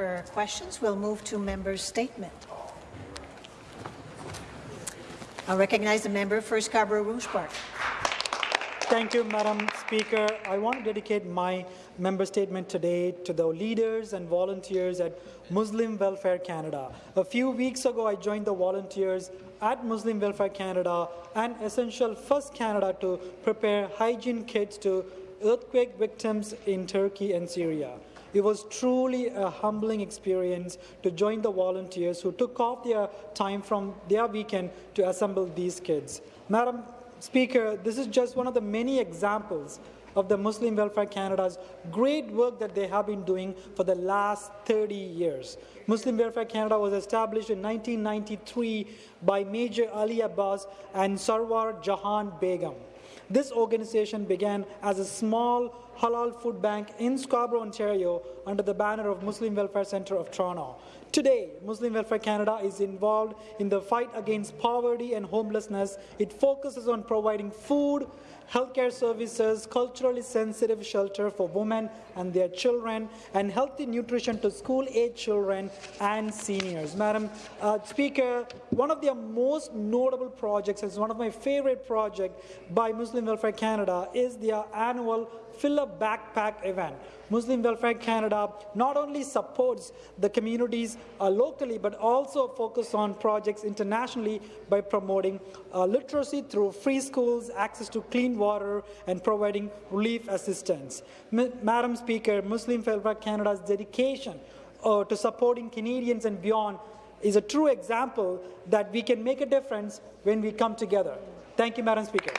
for questions. We'll move to member's statement. I'll recognize the member for Scarborough Rouge Park. Thank you, Madam Speaker. I want to dedicate my member statement today to the leaders and volunteers at Muslim Welfare Canada. A few weeks ago, I joined the volunteers at Muslim Welfare Canada and Essential First Canada to prepare hygiene kits to earthquake victims in Turkey and Syria. It was truly a humbling experience to join the volunteers who took off their time from their weekend to assemble these kids. Madam Speaker, this is just one of the many examples of the Muslim Welfare Canada's great work that they have been doing for the last 30 years. Muslim Welfare Canada was established in 1993 by Major Ali Abbas and Sarwar Jahan Begum. This organization began as a small halal food bank in Scarborough, Ontario, under the banner of Muslim Welfare Centre of Toronto. Today, Muslim Welfare Canada is involved in the fight against poverty and homelessness. It focuses on providing food, healthcare services, culturally sensitive shelter for women and their children, and healthy nutrition to school-age children and seniors. Madam uh, Speaker, one of their most notable projects, is one of my favorite projects by Muslim Welfare Canada, is their annual Fill a Backpack event. Muslim Welfare Canada not only supports the communities uh, locally, but also focus on projects internationally by promoting uh, literacy through free schools, access to clean water, and providing relief assistance. M Madam Speaker, Muslim Welfare Canada's dedication uh, to supporting Canadians and beyond is a true example that we can make a difference when we come together. Thank you, Madam Speaker.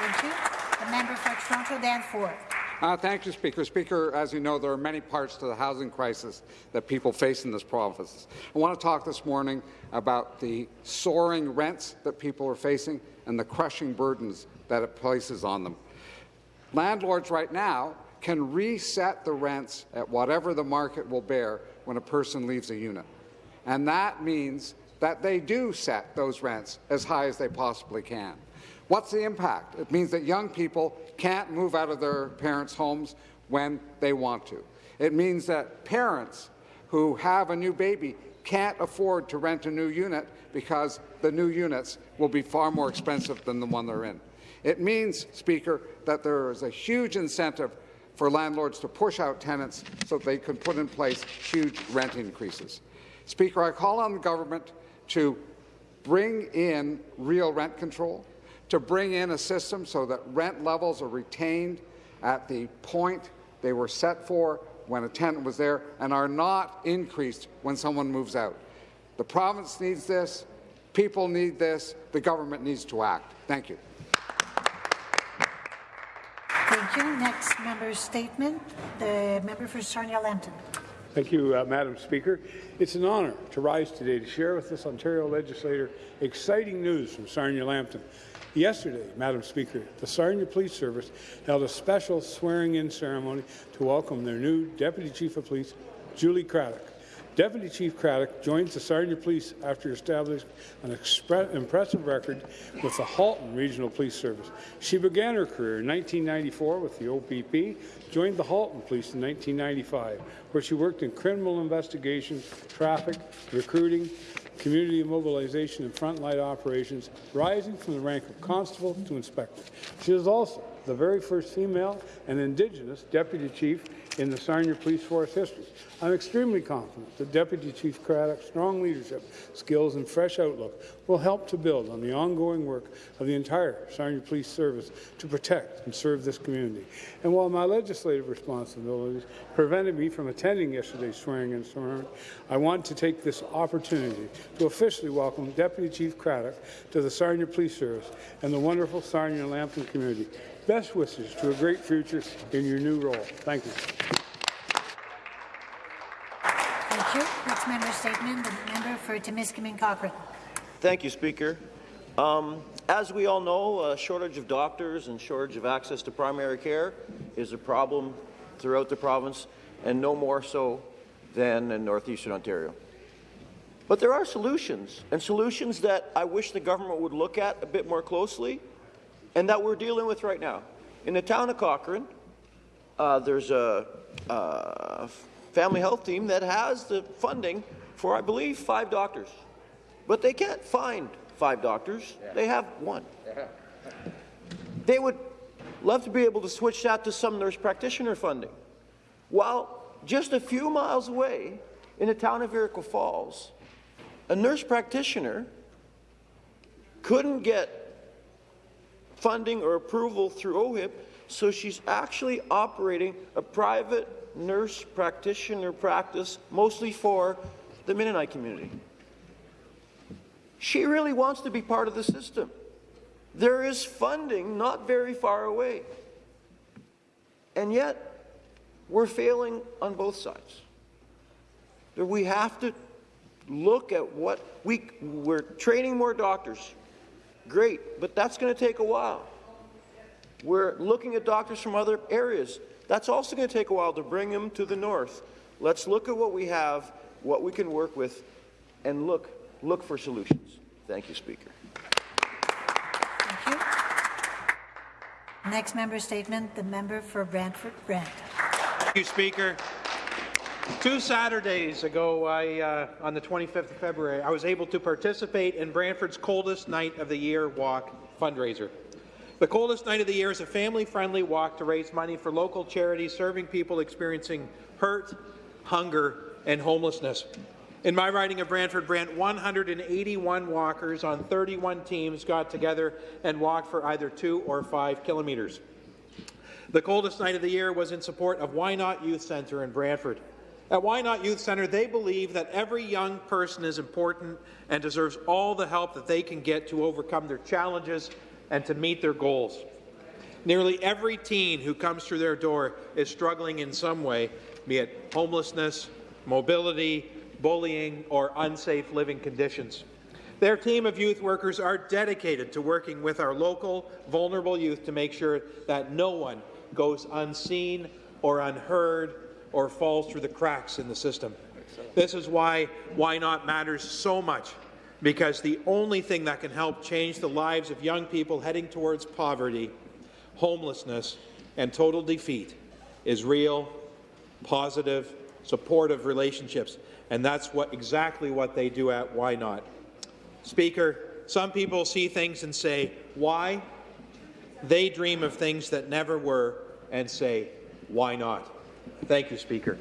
Thank you. Member for Toronto Danforth. Uh, thank you, Speaker. Speaker, as you know, there are many parts to the housing crisis that people face in this province. I want to talk this morning about the soaring rents that people are facing and the crushing burdens that it places on them. Landlords right now can reset the rents at whatever the market will bear when a person leaves a unit. And that means that they do set those rents as high as they possibly can. What's the impact? It means that young people can't move out of their parents' homes when they want to. It means that parents who have a new baby can't afford to rent a new unit because the new units will be far more expensive than the one they're in. It means, Speaker, that there is a huge incentive for landlords to push out tenants so they can put in place huge rent increases. Speaker, I call on the government to bring in real rent control, to bring in a system so that rent levels are retained at the point they were set for when a tenant was there and are not increased when someone moves out. The province needs this, people need this, the government needs to act. Thank you. Thank you. Next member's statement, the member for Sarnia-Lambton. Thank you, uh, Madam Speaker. It's an honour to rise today to share with this Ontario legislator exciting news from Sarnia-Lambton. Yesterday, Madam Speaker, the Sarnia Police Service held a special swearing-in ceremony to welcome their new Deputy Chief of Police, Julie Craddock. Deputy Chief Craddock joins the Sarnia Police after establishing an impressive record with the Halton Regional Police Service. She began her career in 1994 with the OPP, joined the Halton Police in 1995, where she worked in criminal investigations, traffic, recruiting, community mobilization and frontline operations, rising from the rank of constable to inspector. She is also the very first female and Indigenous deputy chief in the Sarnia Police Force history. I'm extremely confident that Deputy Chief Craddock's strong leadership, skills and fresh outlook will help to build on the ongoing work of the entire Sarnia Police Service to protect and serve this community. And while my legislative responsibilities prevented me from attending yesterday's swearing-in ceremony, I want to take this opportunity to officially welcome Deputy Chief Craddock to the Sarnia Police Service and the wonderful Sarnia Lambton community. Best wishes to a great future in your new role. Thank you. Thank you. Next member statement, the member for Timiskaming Cochrane. Thank you, Speaker. Um, as we all know, a shortage of doctors and shortage of access to primary care is a problem throughout the province, and no more so than in northeastern Ontario. But there are solutions, and solutions that I wish the government would look at a bit more closely and that we're dealing with right now. In the town of Cochrane, uh, there's a uh, family health team that has the funding for, I believe, five doctors. But they can't find five doctors. They have one. They would love to be able to switch that to some nurse practitioner funding. While just a few miles away in the town of Iroquois Falls, a nurse practitioner couldn't get funding or approval through OHIP, so she's actually operating a private nurse practitioner practice, mostly for the Mennonite community. She really wants to be part of the system. There is funding not very far away. And yet, we're failing on both sides. We have to look at what we, we're training more doctors. Great, but that's going to take a while. We're looking at doctors from other areas. That's also going to take a while to bring them to the north. Let's look at what we have, what we can work with, and look, look for solutions. Thank you, Speaker. Thank you. Next member statement, the member for Brantford Brant. Thank you, Speaker. Two Saturdays ago, I, uh, on the 25th of February, I was able to participate in Brantford's Coldest Night of the Year Walk fundraiser. The Coldest Night of the Year is a family-friendly walk to raise money for local charities serving people experiencing hurt, hunger, and homelessness. In my riding of Brantford Brant, 181 walkers on 31 teams got together and walked for either two or five kilometres. The coldest night of the year was in support of Why Not Youth Centre in Brantford. At Why Not Youth Centre, they believe that every young person is important and deserves all the help that they can get to overcome their challenges and to meet their goals. Nearly every teen who comes through their door is struggling in some way, be it homelessness, mobility, bullying, or unsafe living conditions. Their team of youth workers are dedicated to working with our local vulnerable youth to make sure that no one goes unseen or unheard or falls through the cracks in the system. This is why Why Not matters so much, because the only thing that can help change the lives of young people heading towards poverty, homelessness, and total defeat is real, positive, supportive relationships. And that's what exactly what they do at Why Not. Speaker, some people see things and say, why? They dream of things that never were and say, why not? Thank you, Speaker.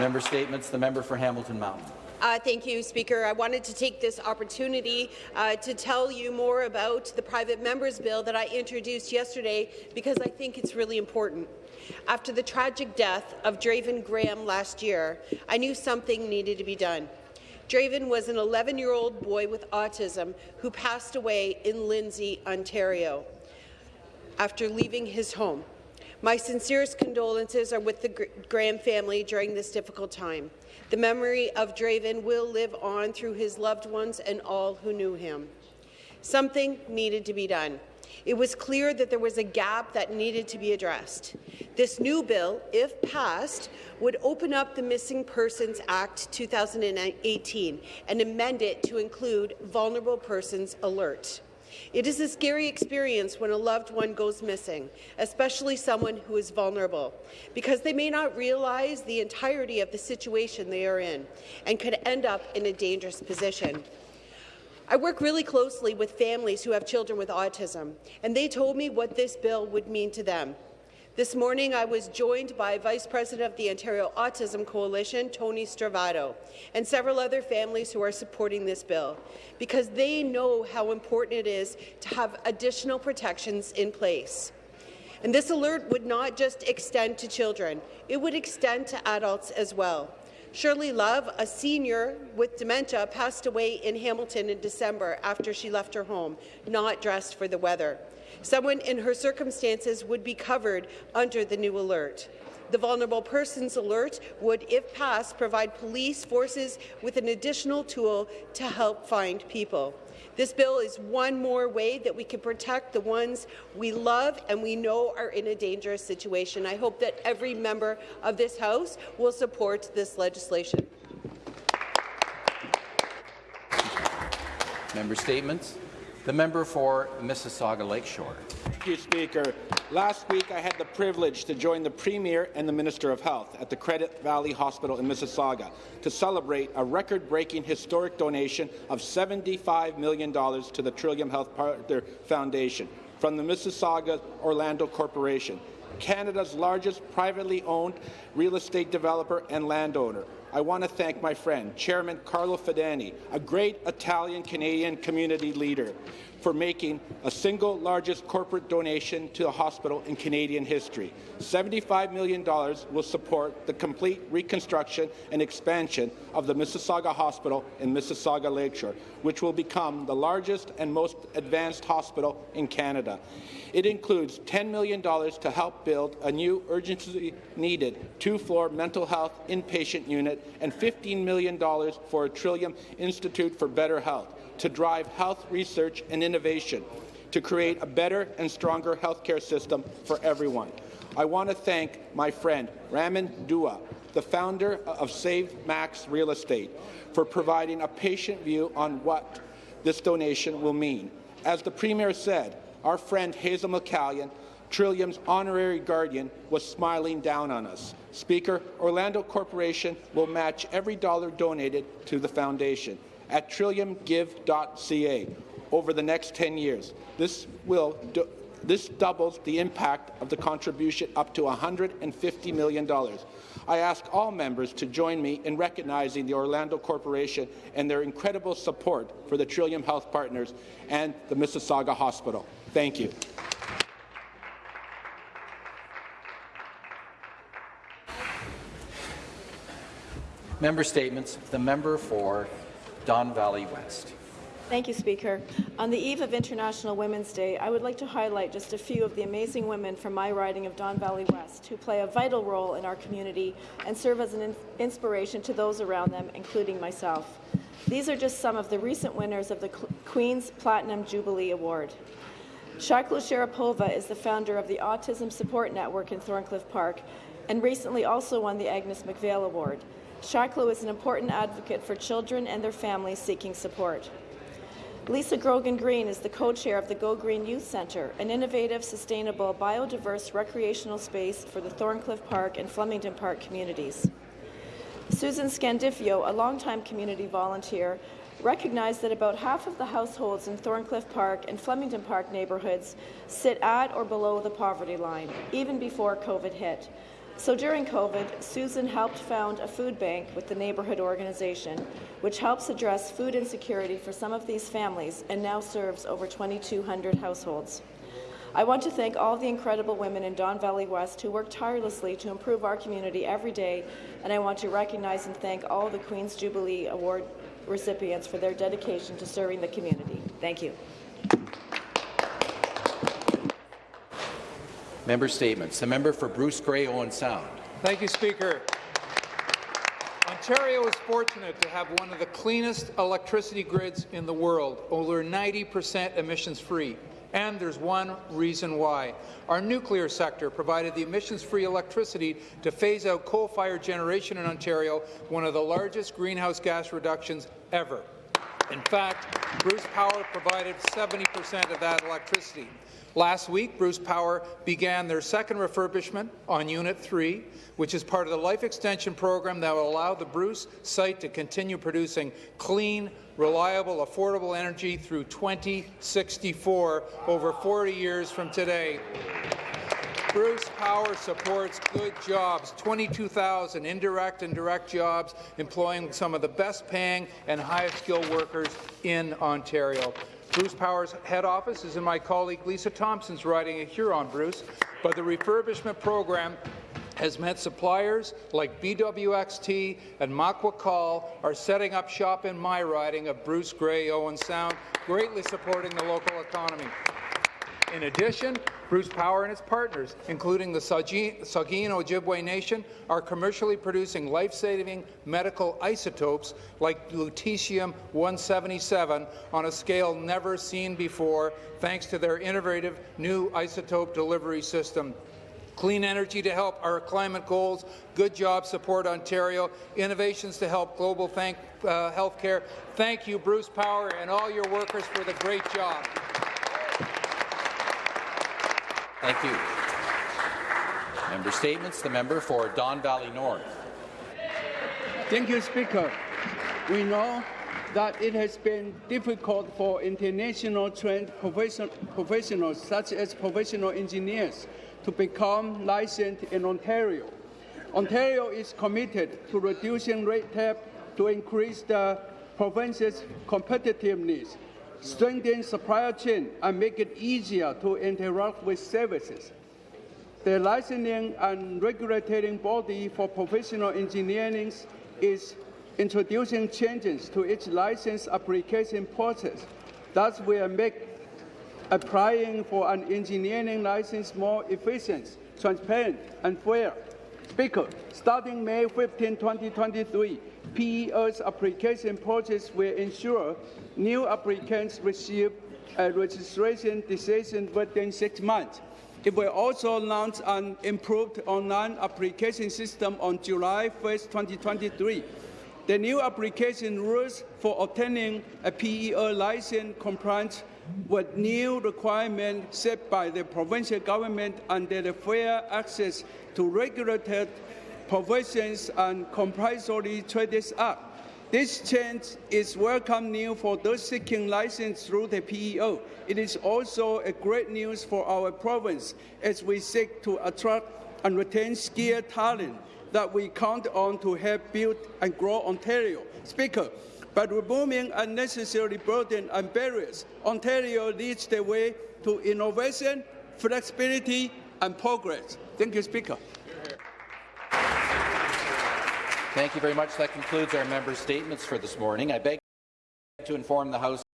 Member statements. The member for Hamilton Mountain. Uh, thank you, Speaker. I wanted to take this opportunity uh, to tell you more about the private members bill that I introduced yesterday because I think it's really important. After the tragic death of Draven Graham last year, I knew something needed to be done. Draven was an 11-year-old boy with autism who passed away in Lindsay, Ontario, after leaving his home. My sincerest condolences are with the Graham family during this difficult time. The memory of Draven will live on through his loved ones and all who knew him. Something needed to be done. It was clear that there was a gap that needed to be addressed. This new bill, if passed, would open up the Missing Persons Act 2018 and amend it to include Vulnerable Persons Alert. It is a scary experience when a loved one goes missing, especially someone who is vulnerable, because they may not realize the entirety of the situation they are in and could end up in a dangerous position. I work really closely with families who have children with autism, and they told me what this bill would mean to them. This morning, I was joined by Vice President of the Ontario Autism Coalition, Tony Stravato, and several other families who are supporting this bill, because they know how important it is to have additional protections in place. And this alert would not just extend to children, it would extend to adults as well. Shirley Love, a senior with dementia, passed away in Hamilton in December after she left her home, not dressed for the weather. Someone in her circumstances would be covered under the new alert. The Vulnerable Persons Alert would, if passed, provide police forces with an additional tool to help find people. This bill is one more way that we can protect the ones we love and we know are in a dangerous situation. I hope that every member of this House will support this legislation. Member statements. The member for Mississauga Lakeshore. Thank you, Speaker. Last week, I had the privilege to join the Premier and the Minister of Health at the Credit Valley Hospital in Mississauga to celebrate a record-breaking historic donation of $75 million to the Trillium Health Partner Foundation from the Mississauga Orlando Corporation, Canada's largest privately owned real estate developer and landowner. I want to thank my friend, Chairman Carlo Fidani, a great Italian-Canadian community leader, for making a single largest corporate donation to the hospital in Canadian history. $75 million will support the complete reconstruction and expansion of the Mississauga Hospital in Mississauga Lakeshore, which will become the largest and most advanced hospital in Canada. It includes $10 million to help build a new urgently needed two-floor mental health inpatient unit and $15 million for a Trillium Institute for Better Health to drive health research and innovation to create a better and stronger healthcare system for everyone. I want to thank my friend Raman Dua, the founder of Save Max Real Estate, for providing a patient view on what this donation will mean. As the Premier said, our friend Hazel McCallion, Trillium's honorary guardian, was smiling down on us. Speaker, Orlando Corporation will match every dollar donated to the foundation at trilliumgive.ca over the next 10 years. This will this doubles the impact of the contribution up to $150 million. I ask all members to join me in recognizing the Orlando Corporation and their incredible support for the Trillium Health Partners and the Mississauga Hospital. Thank you. Member statements. The member for Don Valley West. Thank you, Speaker. On the eve of International Women's Day, I would like to highlight just a few of the amazing women from my riding of Don Valley West who play a vital role in our community and serve as an in inspiration to those around them, including myself. These are just some of the recent winners of the Queen's Platinum Jubilee Award. Shaklo Sharapova is the founder of the Autism Support Network in Thorncliffe Park and recently also won the Agnes Macphail Award. Shaklo is an important advocate for children and their families seeking support. Lisa Grogan Green is the co-chair of the Go Green Youth Centre, an innovative, sustainable, biodiverse recreational space for the Thorncliffe Park and Flemington Park communities. Susan Scandifio, a longtime community volunteer, recognized that about half of the households in Thorncliffe Park and Flemington Park neighbourhoods sit at or below the poverty line, even before COVID hit. So during COVID, Susan helped found a food bank with the neighbourhood organization, which helps address food insecurity for some of these families and now serves over 2,200 households. I want to thank all the incredible women in Don Valley West who work tirelessly to improve our community every day, and I want to recognize and thank all the Queen's Jubilee Award recipients for their dedication to serving the community. Thank you. Member statements. The member for Bruce Grey Owen Sound. Thank you, Speaker. Ontario is fortunate to have one of the cleanest electricity grids in the world, over 90% emissions-free. And there's one reason why. Our nuclear sector provided the emissions-free electricity to phase out coal-fired generation in Ontario, one of the largest greenhouse gas reductions ever. In fact, Bruce Power provided 70% of that electricity. Last week, Bruce Power began their second refurbishment on Unit 3, which is part of the life extension program that will allow the Bruce site to continue producing clean, reliable, affordable energy through 2064, over 40 years from today. Bruce Power supports good jobs, 22,000 indirect and direct jobs, employing some of the best paying and highest skilled workers in Ontario. Bruce Power's head office is in my colleague Lisa Thompson's riding of Huron, Bruce, but the refurbishment program has meant suppliers like BWXT and Makwakal are setting up shop in my riding of Bruce Grey Owen Sound, greatly supporting the local economy. In addition, Bruce Power and its partners, including the Saugeen Ojibway Nation, are commercially producing life-saving medical isotopes like lutetium-177 on a scale never seen before, thanks to their innovative new isotope delivery system clean energy to help our climate goals, good job support Ontario, innovations to help global uh, healthcare. Thank you, Bruce Power, and all your workers for the great job. Thank you. Member Statements. The member for Don Valley North. Thank you, Speaker. We know that it has been difficult for international trained profession professionals, such as professional engineers, to become licensed in Ontario. Ontario is committed to reducing red tape to increase the province's competitiveness, strengthen supply chain, and make it easier to interact with services. The licensing and regulating body for professional engineering is introducing changes to its license application process. Thus, will make applying for an engineering license more efficient, transparent, and fair. Speaker, starting May 15, 2023, PEO's application process will ensure new applicants receive a registration decision within six months. It will also launch an improved online application system on July 1, 2023. The new application rules for obtaining a PEO license compliance with new requirements set by the provincial government under the Fair Access to Regulated Professions and Compulsory Trades Act. This change is welcome news for those seeking license through the PEO. It is also a great news for our province as we seek to attract and retain skilled talent that we count on to help build and grow Ontario. Speaker, by removing unnecessary burden and barriers, Ontario leads the way to innovation, flexibility, and progress. Thank you, Speaker. Thank you very much. That concludes our member statements for this morning. I beg to inform the House